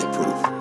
bulletproof.